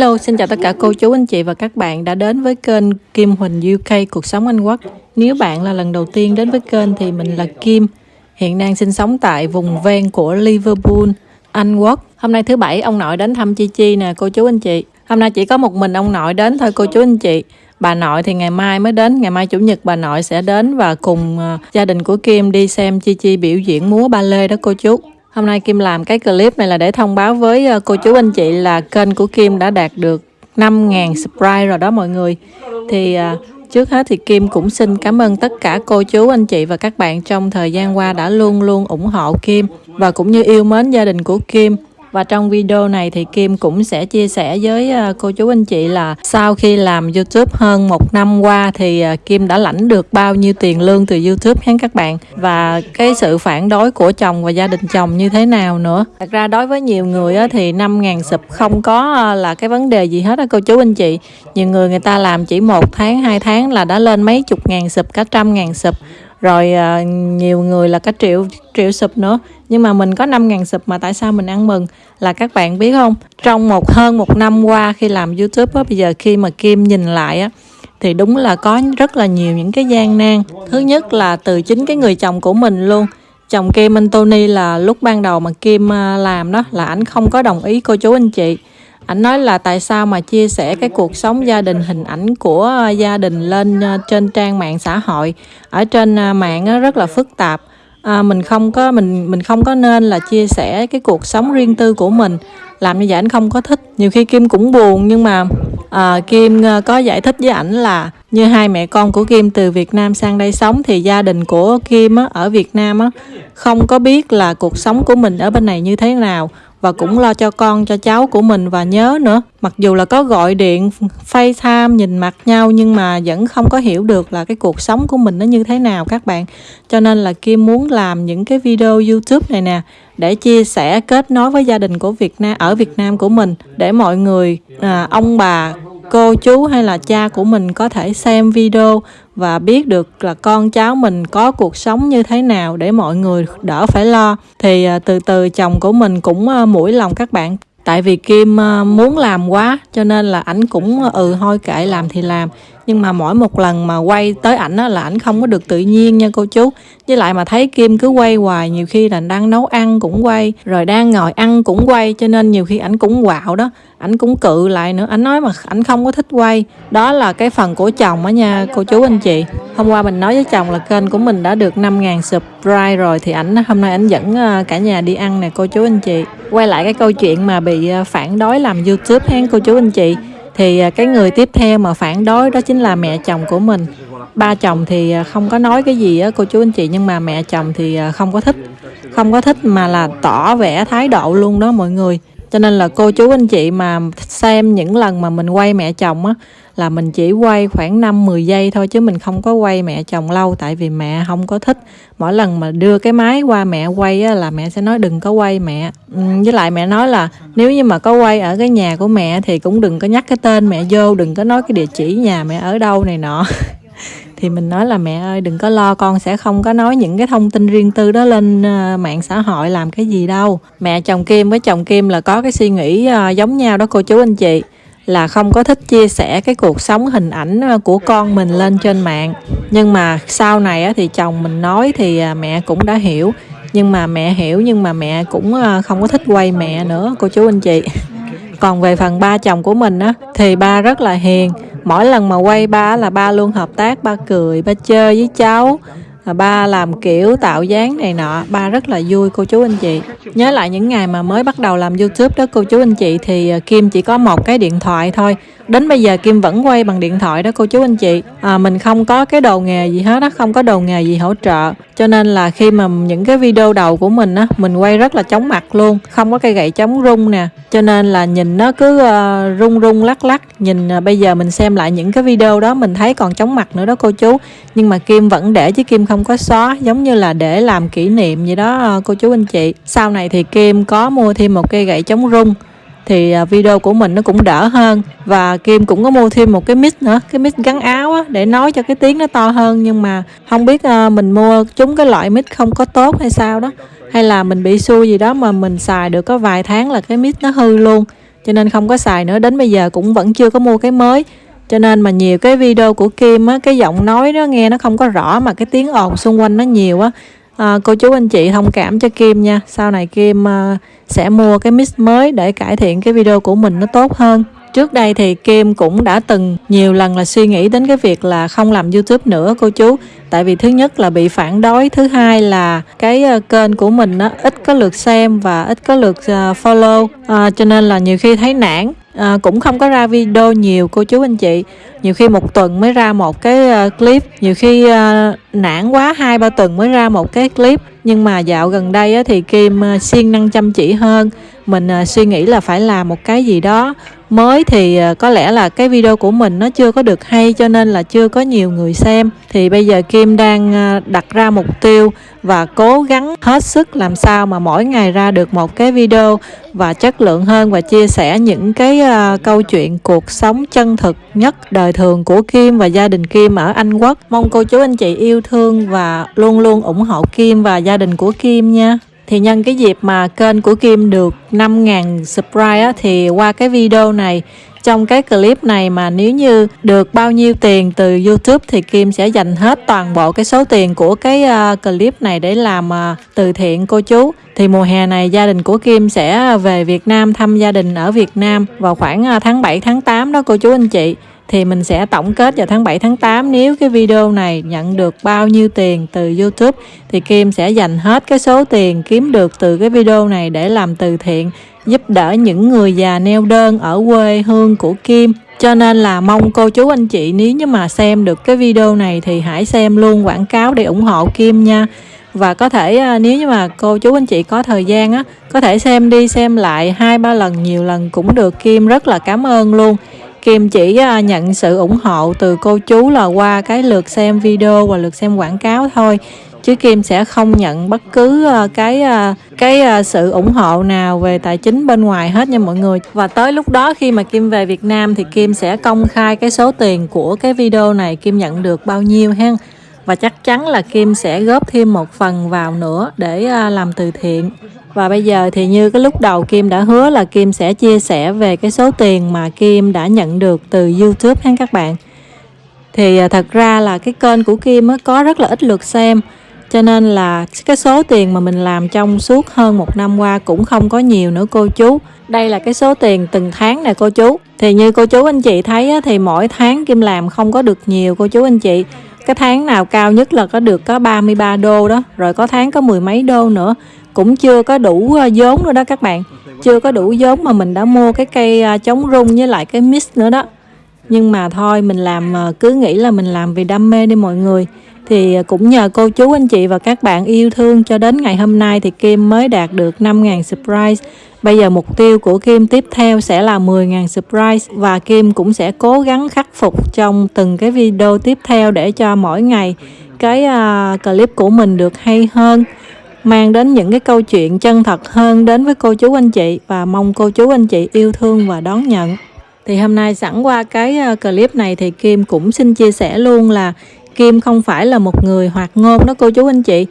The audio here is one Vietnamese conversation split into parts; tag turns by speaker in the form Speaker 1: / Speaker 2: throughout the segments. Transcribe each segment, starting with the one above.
Speaker 1: Hello, xin chào tất cả cô chú anh chị và các bạn đã đến với kênh Kim Huỳnh UK Cuộc sống Anh Quốc. Nếu bạn là lần đầu tiên đến với kênh thì mình là Kim, hiện đang sinh sống tại vùng ven của Liverpool, Anh Quốc. Hôm nay thứ bảy ông nội đến thăm Chi Chi nè cô chú anh chị. Hôm nay chỉ có một mình ông nội đến thôi cô chú anh chị. Bà nội thì ngày mai mới đến, ngày mai chủ nhật bà nội sẽ đến và cùng ờ, gia đình của Kim đi xem Chi Chi biểu diễn múa ba lê đó cô chú. Hôm nay Kim làm cái clip này là để thông báo với ờ, cô chú anh chị là kênh của Kim đã đạt được 5.000 subscribe rồi đó mọi người. Thì ờ, trước hết thì Kim cũng xin cảm ơn tất cả cô chú, anh chị và các bạn trong thời gian qua đã luôn luôn ủng hộ Kim và cũng như yêu mến gia đình của Kim. Và trong video này thì Kim cũng sẽ chia sẻ với ờ, cô chú anh chị là sau khi làm YouTube hơn một năm qua thì ờ, Kim đã lãnh được bao nhiêu tiền lương từ YouTube hết các bạn và cái sự phản đối của chồng và gia đình chồng như thế nào nữa. Thật ra đối với nhiều người thì 5.000 sụp không có ờ, là cái vấn đề gì hết á cô chú anh chị. Nhiều người người ta làm chỉ một tháng, hai tháng là đã lên mấy chục ngàn sụp cả trăm ngàn sụp rồi à, nhiều người là cả triệu triệu sụp nữa. Nhưng mà mình có 5 ngàn sụp mà tại sao mình ăn mừng? Là các bạn biết không? Trong một hơn một năm qua khi làm youtube á bây giờ khi mà kim nhìn lại á thì đúng là có rất là nhiều những cái gian nan. Thứ nhất là từ chính cái người chồng của mình luôn. Chồng Kim Anthony là lúc ban đầu mà Kim à, làm đó là ảnh không có đồng ý cô chú anh chị ảnh nói là tại sao mà chia sẻ cái cuộc sống gia đình hình ảnh của ờ, gia đình lên ờ, trên trang mạng xã hội. Ở trên ờ, mạng rất là phức tạp. À, mình không có mình mình không có nên là chia sẻ cái cuộc sống riêng tư của mình. Làm như vậy anh không có thích. Nhiều khi kim cũng buồn nhưng mà à, kim có giải thích với ảnh là như hai mẹ con của kim từ việt nam sang đây sống thì gia đình của kim á, ở việt nam á, không có biết là cuộc sống của mình ở bên này như thế nào và cũng lo cho con cho cháu của mình và nhớ nữa. Mặc dù là có gọi điện FaceTime nhìn mặt nhau nhưng mà vẫn không có hiểu được là cái cuộc sống của mình nó như thế nào các bạn. Cho nên là Kim muốn làm những cái video YouTube này nè để chia sẻ kết nối với gia đình của Việt Nam ở Việt Nam của mình để mọi người à, ông bà cô chú hay là cha của mình có thể xem video và biết được là con cháu mình có cuộc sống như thế nào để mọi người đỡ phải lo. Thì à, từ từ chồng của mình cũng à, mũi lòng các bạn. Tại vì kim à, muốn làm quá cho nên là ảnh cũng ừ thôi kệ làm thì làm nhưng mà mỗi một lần mà quay tới ảnh á, là ảnh không có được tự nhiên nha cô chú. Với lại mà thấy kim cứ quay hoài, nhiều khi là đang nấu ăn cũng quay, rồi đang ngồi ăn cũng quay, cho nên nhiều khi ảnh cũng quạo đó, ảnh cũng cự lại nữa. Ảnh nói mà ảnh không có thích quay. Đó là cái phần của chồng á nha cô chú anh chị. Hôm qua mình nói với chồng là kênh của mình đã được 5.000 subscribe rồi, thì ảnh, hôm nay ảnh dẫn ờ, cả nhà đi ăn nè cô chú anh chị. Quay lại cái câu chuyện mà bị ờ, phản đối làm youtube hen cô chú anh chị thì à, cái người tiếp theo mà phản đối đó chính là mẹ chồng của mình. Ba chồng thì à, không có nói cái gì á, cô chú anh chị, nhưng mà mẹ chồng thì à, không có thích. Không có thích mà là tỏ vẻ thái độ luôn đó mọi người cho nên là cô chú anh chị mà xem những lần mà mình quay mẹ chồng á là mình chỉ quay khoảng 5-10 giây thôi chứ mình không có quay mẹ chồng lâu tại vì mẹ không có thích. Mỗi lần mà đưa cái máy qua mẹ quay á, là mẹ sẽ nói đừng có quay mẹ. Ừ, với lại mẹ nói là nếu như mà có quay ở cái nhà của mẹ thì cũng đừng có nhắc cái tên mẹ vô đừng có nói cái địa chỉ nhà mẹ ở đâu này nọ. thì mình nói là, mẹ ơi, đừng có lo, con sẽ không có nói những cái thông tin riêng tư đó lên ờ, mạng xã hội làm cái gì đâu. Mẹ chồng kim với chồng kim là có cái suy nghĩ ờ, giống nhau đó cô chú anh chị, là không có thích chia sẻ cái cuộc sống hình ảnh ờ, của con mình lên trên mạng. Nhưng mà sau này thì chồng mình nói thì mẹ cũng đã hiểu. Nhưng mà mẹ hiểu, nhưng mà mẹ cũng không có thích quay mẹ nữa, cô chú anh chị còn về phần ba chồng của mình á, thì ba rất là hiền. Mỗi lần mà quay ba là ba luôn hợp tác, ba cười, ba chơi với cháu à, ba làm kiểu tạo dáng này nọ. Ba rất là vui, cô chú anh chị. Nhớ lại những ngày mà mới bắt đầu làm youtube đó, cô chú anh chị, thì à, kim chỉ có một cái điện thoại thôi đến bây giờ kim vẫn quay bằng điện thoại đó cô chú anh chị. À, mình không có cái đồ nghề gì hết á không có đồ nghề gì hỗ trợ. Cho nên là khi mà những cái video đầu của mình á mình quay rất là chóng mặt luôn không có cây gậy chống rung nè. Cho nên là nhìn nó cứ uh, rung rung lắc lắc. Nhìn uh, bây giờ mình xem lại những cái video đó mình thấy còn chóng mặt nữa đó cô chú. Nhưng mà kim vẫn để chứ kim không có xóa giống như là để làm kỷ niệm gì đó uh, cô chú anh chị. Sau này thì kim có mua thêm một cây gậy chống rung thì à, video của mình nó cũng đỡ hơn và Kim cũng có mua thêm một cái mic nữa cái mic gắn áo á, để nói cho cái tiếng nó to hơn. Nhưng mà không biết uh, mình mua chúng cái loại mic không có tốt hay sao đó hay là mình bị xui gì đó mà mình xài được có vài tháng là cái mic nó hư luôn. Cho nên không có xài nữa đến bây giờ cũng vẫn chưa có mua cái mới. Cho nên mà nhiều cái video của Kim á cái giọng nói nó nghe nó không có rõ mà cái tiếng ồn xung quanh nó nhiều á à, cô chú anh chị thông cảm cho Kim nha. Sau này Kim à, sẽ mua cái mix mới để cải thiện cái video của mình nó tốt hơn. Trước đây thì Kim cũng đã từng nhiều lần là suy nghĩ đến cái việc là không làm YouTube nữa cô chú. Tại vì thứ nhất là bị phản đối, thứ hai là cái à, kênh của mình nó ít có lượt xem và ít có lượt à, follow. À, Cho nên là nhiều khi thấy nản. À, cũng không có ra video nhiều cô chú anh chị nhiều khi một tuần mới ra một cái ờ, clip. Nhiều khi ờ, nản quá, hai, ba tuần mới ra một cái clip. Nhưng mà dạo gần đây thì kim ờ, siêng năng chăm chỉ hơn. Mình suy nghĩ là phải làm một cái gì đó mới thì có lẽ là cái video của mình nó chưa có được hay cho nên là chưa có nhiều người xem. Thì bây giờ kim đang đặt ra mục tiêu và cố gắng hết sức làm sao mà mỗi ngày ra được một cái video và chất lượng hơn và chia sẻ những cái câu chuyện cuộc sống chân thực nhất đời thường của Kim và gia đình Kim ở Anh Quốc. Mong cô chú anh chị yêu thương và luôn luôn ủng hộ Kim và gia đình của Kim nha. Thì nhân cái dịp mà kênh của Kim được 5.000 subscribe á, thì qua cái video này trong cái clip này mà nếu như được bao nhiêu tiền từ YouTube thì Kim sẽ dành hết toàn bộ cái số tiền của cái uh, clip này để làm uh, từ thiện cô chú. Thì mùa hè này gia đình của Kim sẽ về Việt Nam thăm gia đình ở Việt Nam vào khoảng uh, tháng 7 tháng 8 đó cô chú anh chị thì mình sẽ tổng kết vào tháng 7 tháng 8 nếu cái video này nhận được bao nhiêu tiền từ YouTube thì Kim sẽ dành hết cái số tiền kiếm được từ cái video này để làm từ thiện giúp đỡ những người già neo đơn ở quê hương của Kim. Cho nên là mong cô chú anh chị nếu như mà xem được cái video này thì hãy xem luôn quảng cáo để ủng hộ Kim nha. Và có thể à, nếu như mà cô chú anh chị có thời gian á, có thể xem đi xem lại hai ba lần nhiều lần cũng được Kim rất là cảm ơn luôn. Kim chỉ à, nhận sự ủng hộ từ cô chú là qua cái lượt xem video và lượt xem quảng cáo thôi. Chứ Kim sẽ không nhận bất cứ à, cái à, cái sự ủng hộ nào về tài chính bên ngoài hết nha mọi người. Và tới lúc đó khi mà Kim về Việt Nam thì Kim sẽ công khai cái số tiền của cái video này, Kim nhận được bao nhiêu ha và chắc chắn là Kim sẽ góp thêm một phần vào nữa để à, làm từ thiện và bây giờ thì như cái lúc đầu Kim đã hứa là Kim sẽ chia sẻ về cái số tiền mà Kim đã nhận được từ YouTube ha các bạn. Thì à, thật ra là cái kênh của Kim có rất là ít lượt xem cho nên là cái số tiền mà mình làm trong suốt hơn một năm qua cũng không có nhiều nữa cô chú. Đây là cái số tiền từng tháng nè cô chú. Thì như cô chú anh chị thấy thì mỗi tháng Kim làm không có được nhiều cô chú anh chị. Cái tháng nào cao nhất là có được có 33 đô đó, rồi có tháng có mười mấy đô nữa. Cũng chưa có đủ ờ, vốn nữa đó các bạn. Chưa có đủ vốn mà mình đã mua cái cây ờ, chống rung với lại cái mix nữa đó. Nhưng mà thôi mình làm ờ, cứ nghĩ là mình làm vì đam mê đi mọi người thì cũng nhờ cô chú anh chị và các bạn yêu thương cho đến ngày hôm nay thì Kim mới đạt được 5.000 surprise. Bây giờ mục tiêu của Kim tiếp theo sẽ là 10.000 surprise và Kim cũng sẽ cố gắng khắc phục trong từng cái video tiếp theo để cho mỗi ngày cái uh, clip của mình được hay hơn mang đến những cái câu chuyện chân thật hơn đến với cô chú anh chị và mong cô chú anh chị yêu thương và đón nhận. Thì hôm nay sẵn qua cái à, clip này thì Kim cũng xin chia sẻ luôn là Kim không phải là một người hoạt ngôn đó cô chú anh chị.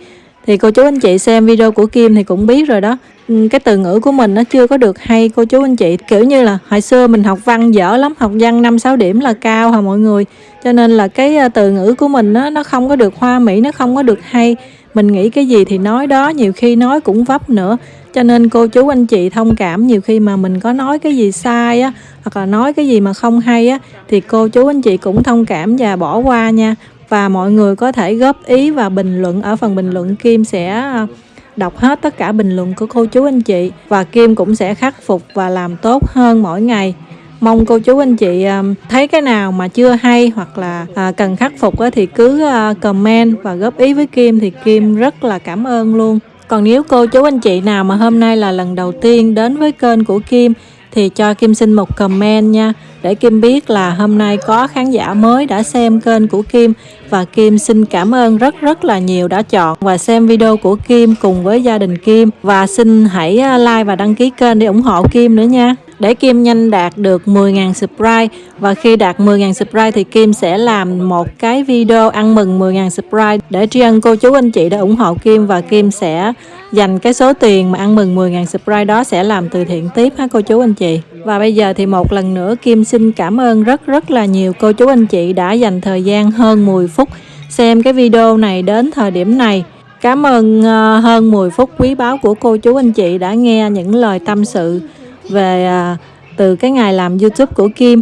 Speaker 1: Thì cô chú anh chị xem video của Kim thì cũng biết rồi đó. Ừ, cái từ ngữ của mình nó chưa có được hay cô chú anh chị. Kiểu như là hồi xưa mình học văn dở lắm Học văn 5-6 điểm là cao hả mọi người? Cho nên là cái ờ, từ ngữ của mình nó, nó không có được hoa mỹ Nó không có được hay. Mình nghĩ cái gì thì nói đó nhiều khi nói cũng vấp nữa. Cho nên cô chú anh chị thông cảm nhiều khi mà mình có nói cái gì sai á hoặc là nói cái gì mà không hay á thì cô chú anh chị cũng thông cảm và bỏ qua nha và mọi người có thể góp ý và bình luận. Ở phần bình luận, Kim sẽ à, đọc hết tất cả bình luận của cô chú anh chị và Kim cũng sẽ khắc phục và làm tốt hơn mỗi ngày. Mong cô chú anh chị à, thấy cái nào mà chưa hay hoặc là à, cần khắc phục thì cứ comment và góp ý với Kim thì Kim rất là cảm ơn luôn. Còn nếu cô chú anh chị nào mà hôm nay là lần đầu tiên đến với kênh của Kim thì cho Kim xin một comment nha để Kim biết là hôm nay có khán giả mới đã xem kênh của Kim. Và Kim xin cảm ơn rất rất là nhiều đã chọn và xem video của Kim cùng với gia đình Kim. Và xin hãy à, like và đăng ký kênh để ủng hộ Kim nữa nha để Kim nhanh đạt được 10.000 subscribe và khi đạt 10.000 subscribe thì Kim sẽ làm một cái video ăn mừng 10.000 subscribe để tri ân cô chú anh chị đã ủng hộ Kim và Kim sẽ dành cái số tiền mà ăn mừng 10.000 subscribe đó sẽ làm từ thiện tiếp ha cô chú anh chị. Và bây giờ thì một lần nữa Kim xin cảm ơn rất rất là nhiều cô chú anh chị đã dành thời gian hơn 10 phút xem cái video này đến thời điểm này. Cảm ơn ờ, hơn 10 phút quý báu của cô chú anh chị đã nghe những lời tâm sự về à, từ cái ngày làm YouTube của Kim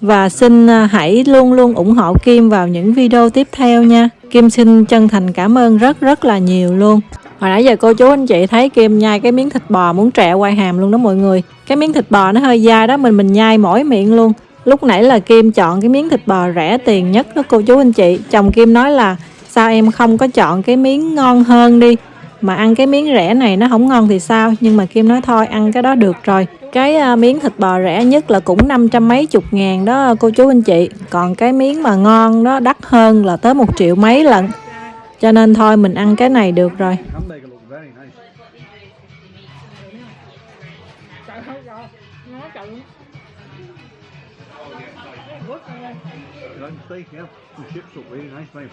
Speaker 1: và xin à, hãy luôn luôn ủng hộ Kim vào những video tiếp theo nha. Kim xin chân thành cảm ơn rất rất là nhiều luôn. Hồi nãy giờ cô chú anh chị thấy Kim nhai cái miếng thịt bò muốn trẹo quay hàm luôn đó mọi người. Cái miếng thịt bò nó hơi dai đó, mình mình nhai mỏi miệng luôn. Lúc nãy là Kim chọn cái miếng thịt bò rẻ tiền nhất đó cô chú anh chị. Chồng Kim nói là, sao em không có chọn cái miếng ngon hơn đi mà ăn cái miếng rẻ này nó không ngon thì sao nhưng mà Kim nói, thôi, ăn cái đó được rồi cái à, miếng thịt bò rẻ nhất là cũng năm trăm mấy chục ngàn đó cô chú anh chị còn cái miếng mà ngon đó đắt hơn là tới một triệu mấy lần cho nên thôi mình ăn cái này được rồi
Speaker 2: steak, yeah? The chips look really nice, mate.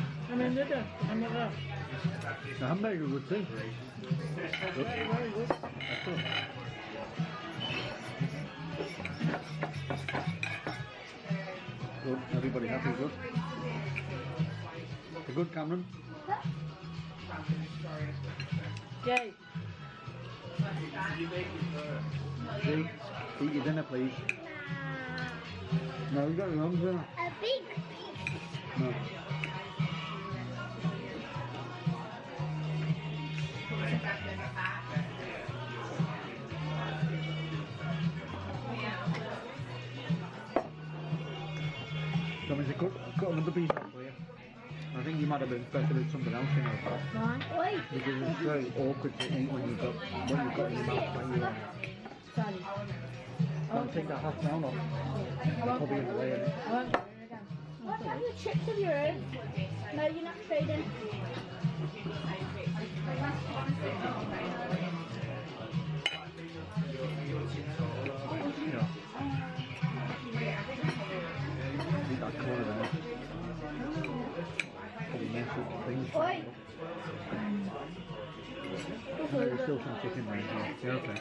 Speaker 2: The hamburger good too. Good. That's good. Good. Everybody happy? Good. You good, Cameron? Jake, eat your dinner, please. Uh, no, you got your own dinner.
Speaker 3: A big piece.
Speaker 2: No. Do you want me cut, cut another piece for you? I think you might have been better with something else, you know.
Speaker 3: Oi.
Speaker 2: Because it's very awkward to eat when you've got when you've got in your mouth when you uh,
Speaker 3: Sorry.
Speaker 2: don't take that half down off. Probably in the way. innit?
Speaker 3: What have your chips of your own? No, you're not trading.
Speaker 2: Yeah.
Speaker 3: Oi.
Speaker 2: There's still some chicken as well. Yeah, okay.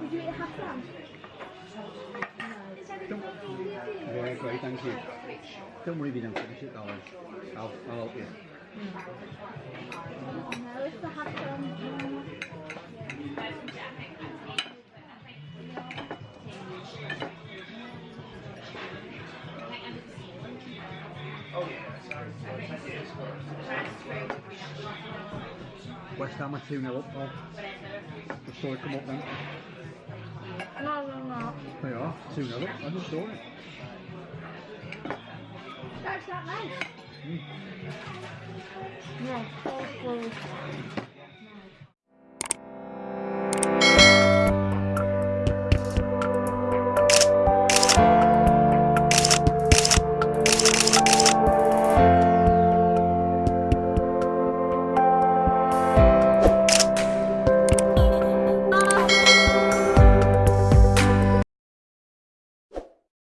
Speaker 3: Did you eat half lamb?
Speaker 2: Yeah, great, thank you. Don't worry if you don't finish it, darling. I'll, I'll help you. Mm.
Speaker 3: No, it's the half.
Speaker 2: West Ham are 2 0 up, Paul. Saw it come up then.
Speaker 3: No, no, no.
Speaker 2: They are 2 0 up. I just saw it.
Speaker 3: That's not nice.
Speaker 2: Mm.
Speaker 3: Full.